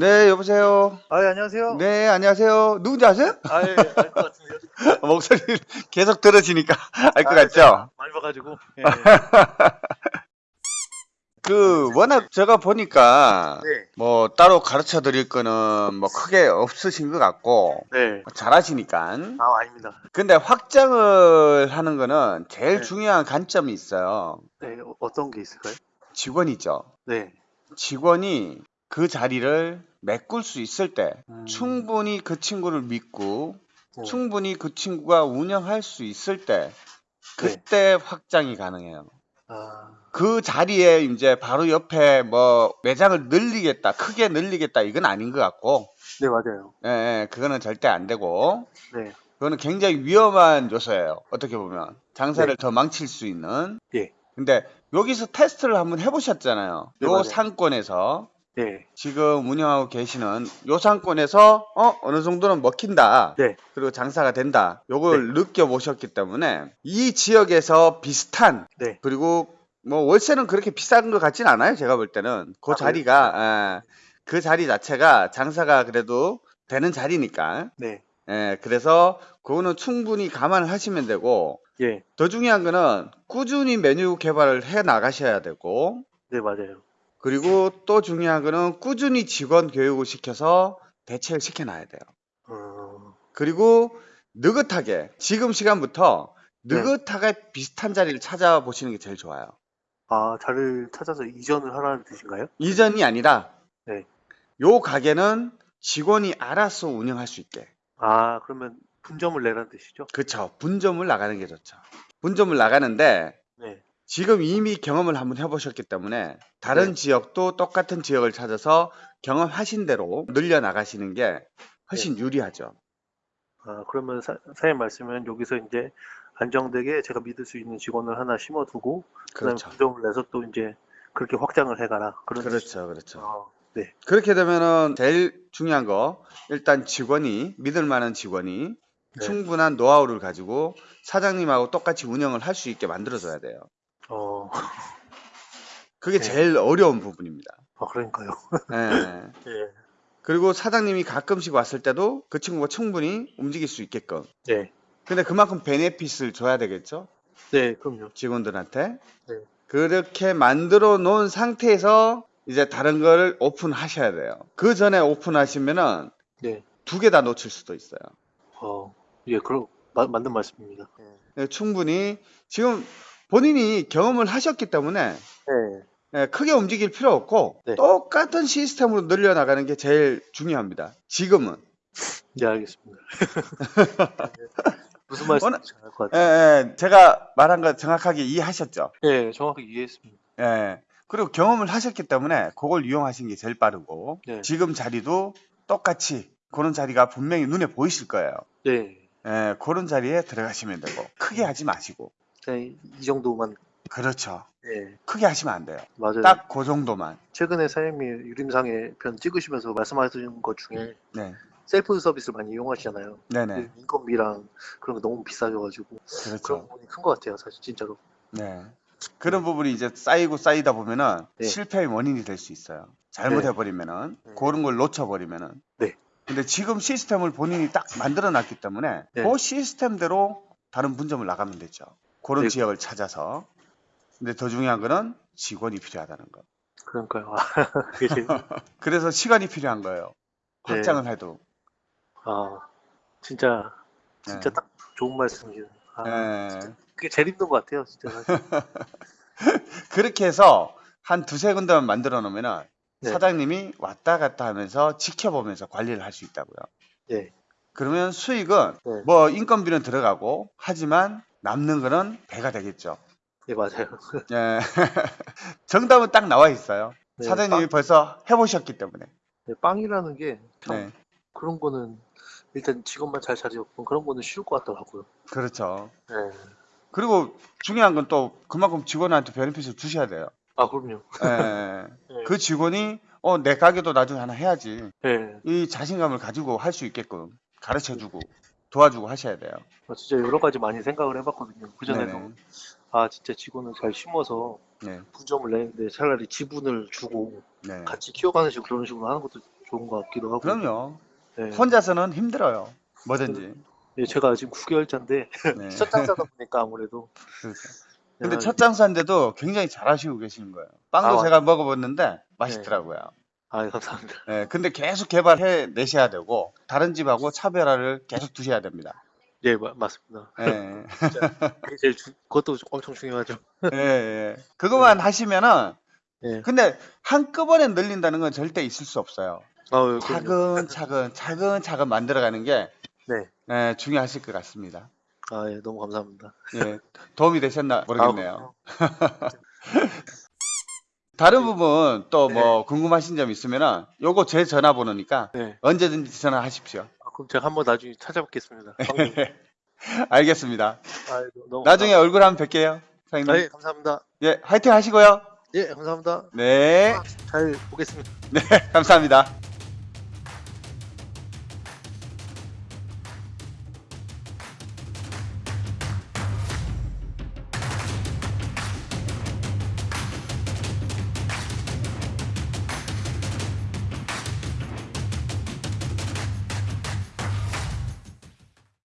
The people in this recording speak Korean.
네, 여보세요. 아, 예, 안녕하세요. 네, 안녕하세요. 누군지 아세요? 아, 예, 알 것 같은데요. 목소리 계속 들으시니까 알 것 아, 같죠? 제가 많이 봐가지고. 예, 그, 워낙 제가 보니까, 네. 뭐, 따로 가르쳐 드릴 거는 뭐 크게 없으신 것 같고, 네. 잘하시니까. 아, 아닙니다. 근데 확장을 하는 거는 제일 네. 중요한 관점이 있어요. 네, 어, 어떤 게 있을까요? 직원이죠. 네. 직원이 그 자리를 메꿀 수 있을 때, 음. 충분히 그 친구를 믿고, 네. 충분히 그 친구가 운영할 수 있을 때, 네. 그때 확장이 가능해요. 아, 그 자리에 이제 바로 옆에 뭐 매장을 늘리겠다, 크게 늘리겠다, 이건 아닌 것 같고, 네, 맞아요. 예, 예, 그거는 절대 안 되고, 네. 그거는 굉장히 위험한 요소예요. 어떻게 보면. 장사를 네. 더 망칠 수 있는. 예. 근데 여기서 테스트를 한번 해보셨잖아요. 네, 요 맞아요. 상권에서. 네. 지금 운영하고 계시는 요 상권에서 어 어느 정도는 먹힌다. 네. 그리고 장사가 된다. 요걸 느껴보셨기 때문에 이 지역에서 비슷한 네. 그리고 뭐 월세는 그렇게 비싼 것 같진 않아요. 제가 볼 때는 그 아, 자리가 예, 그 자리 자체가 장사가 그래도 되는 자리니까. 네. 예, 그래서 그거는 충분히 감안을 하시면 되고 예. 더 중요한 거는 꾸준히 메뉴 개발을 해 나가셔야 되고 네, 맞아요. 그리고 또 중요한 거는 꾸준히 직원 교육을 시켜서 대체를 시켜놔야 돼요. 어, 그리고 느긋하게 지금 시간부터 네. 느긋하게 비슷한 자리를 찾아보시는 게 제일 좋아요. 아, 자리를 찾아서 이전을 하라는 뜻인가요? 이전이 아니라 네. 요 가게는 직원이 알아서 운영할 수 있게. 아, 그러면 분점을 내라는 뜻이죠? 그쵸. 분점을 나가는 게 좋죠. 분점을 나가는데 네. 지금 이미 경험을 한번 해보셨기 때문에 다른 네. 지역도 똑같은 지역을 찾아서 경험하신 대로 늘려 나가시는 게 훨씬 네. 유리하죠. 아, 그러면 사, 사장님 말씀은 여기서 이제 안정되게 제가 믿을 수 있는 직원을 하나 심어두고 그다음에 그렇죠. 분점을 내서 또 이제 그렇게 확장을 해가라. 그런. 그렇죠. 그렇죠. 아, 네. 그렇게 되면은 제일 중요한 거 일단 직원이 믿을 만한 직원이 네. 충분한 노하우를 가지고 사장님하고 똑같이 운영을 할 수 있게 만들어줘야 돼요. 어, 그게 네. 제일 어려운 부분입니다. 아, 그러니까요. 예. 예. 그리고 사장님이 가끔씩 왔을 때도 그 친구가 충분히 움직일 수 있게끔. 네. 근데 그만큼 베네핏을 줘야 되겠죠? 네, 그럼요. 직원들한테. 네. 그렇게 만들어 놓은 상태에서 이제 다른 거를 오픈하셔야 돼요. 그 전에 오픈하시면은 네. 두 개 다 놓칠 수도 있어요. 어, 예, 그럼 마- 맞는 말씀입니다. 예, 충분히 지금 본인이 경험을 하셨기 때문에 네. 예, 크게 움직일 필요 없고 네. 똑같은 시스템으로 늘려나가는 게 제일 중요합니다. 지금은. 네, 알겠습니다. 무슨 말씀인지 알것 예, 같아요. 예, 제가 말한 거 정확하게 이해하셨죠? 네, 정확하게 이해했습니다. 예. 그리고 경험을 하셨기 때문에 그걸 이용하시는 게 제일 빠르고 네. 지금 자리도 똑같이 그런 자리가 분명히 눈에 보이실 거예요. 네. 예, 그런 자리에 들어가시면 되고 크게 하지 마시고 그냥 이, 이 정도만, 그렇죠. 네, 크게 하시면 안 돼요. 맞아요. 딱 그 정도만. 최근에 사장님이 유림상의 편 찍으시면서 말씀하신 것 중에 네, 셀프 서비스를 많이 이용하시잖아요. 네네, 그 인건비랑 그런 거 너무 비싸져가지고 그런 그렇죠. 부분이 큰 것 같아요, 사실 진짜로. 네. 그런 부분이 이제 쌓이고 쌓이다 보면은 네. 실패의 원인이 될 수 있어요. 잘못해버리면은 네. 그런 걸 놓쳐버리면은. 네. 근데 지금 시스템을 본인이 딱 만들어놨기 때문에 네. 그 시스템대로 다른 분점을 나가면 되죠. 그런 네. 지역을 찾아서. 근데 더 중요한 거는 직원이 필요하다는 거. 그러니까요. 그래서 시간이 필요한 거예요. 네. 확장을 해도. 아, 진짜, 진짜 네. 딱 좋은 말씀이에요. 아, 예. 그게 제일 힘든 것 같아요, 진짜. 그렇게 해서 한 두세 군데만 만들어 놓으면은 네. 사장님이 왔다 갔다 하면서 지켜보면서 관리를 할 수 있다고요. 네. 그러면 수익은 네. 뭐 인건비는 들어가고 하지만 남는 거는 배가 되겠죠. 네, 맞아요. 예. 정답은 딱 나와 있어요. 네, 사장님이 빵, 벌써 해보셨기 때문에. 네, 빵이라는 게참 네. 그런 거는 일단 직원만 잘 차리고 그런 거는 쉬울 것 같더라고요. 그렇죠. 네. 그리고 중요한 건 또 그만큼 직원한테 베네핏을 주셔야 돼요. 아, 그럼요. 예. 네. 그 직원이 어, 내 가게도 나중에 하나 해야지. 네. 이 자신감을 가지고 할 수 있게끔 가르쳐 주고 도와주고 하셔야 돼요. 어, 진짜 여러 가지 많이 생각을 해봤거든요. 그 전에도 네네. 아 진짜 직원을 잘 심어서 네. 분점을 내는데 차라리 지분을 주고 네. 같이 키워가는 식으로 그런 식으로 하는 것도 좋은 것 같기도 하고. 그럼요. 네. 혼자서는 힘들어요. 뭐든지. 예, 제가 지금 9개월차인데 네. 첫 장사다 보니까 아무래도. 그렇죠. 근데 야, 첫 장사인데도 굉장히 잘하시고 계시는 거예요. 빵도 아, 제가 먹어봤는데 맛있더라고요. 아, 감사합니다. 네, 근데 계속 개발해 내셔야 되고 다른 집하고 차별화를 계속 두셔야 됩니다. 예, 마- 맞습니다. 네. 그게 제일 주- 그것도 엄청 중요하죠. 예, 예. 그것만 하시면은 예. 근데 한꺼번에 늘린다는 건 절대 있을 수 없어요. 아, 차근차근 차근차근 만들어가는 게 네. 예, 중요하실 것 같습니다. 아, 예, 너무 감사합니다. 예, 도움이 되셨나 모르겠네요. 아, 다른 부분 또 네. 뭐 궁금하신 점 있으면은 요거 제 전화번호니까 네. 언제든지 전화하십시오. 아, 그럼 제가 한번 나중에 찾아뵙겠습니다. 방금. 알겠습니다. 아, 너무 나중에 얼굴 한번 뵐게요. 사장님. 아, 예, 감사합니다. 예, 화이팅 하시고요. 예, 감사합니다. 네, 잘 보겠습니다. 감사합니다.